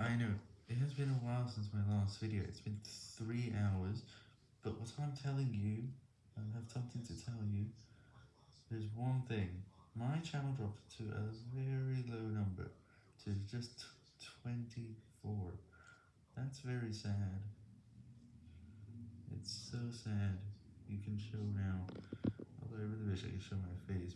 I know, it has been a while since my last video, it's been 3 hours, but what I'm telling you, I have something to tell you, there's one thing, my channel dropped to a very low number, to just 24, that's very sad, it's so sad, you can show now, although I really wish I could show my face,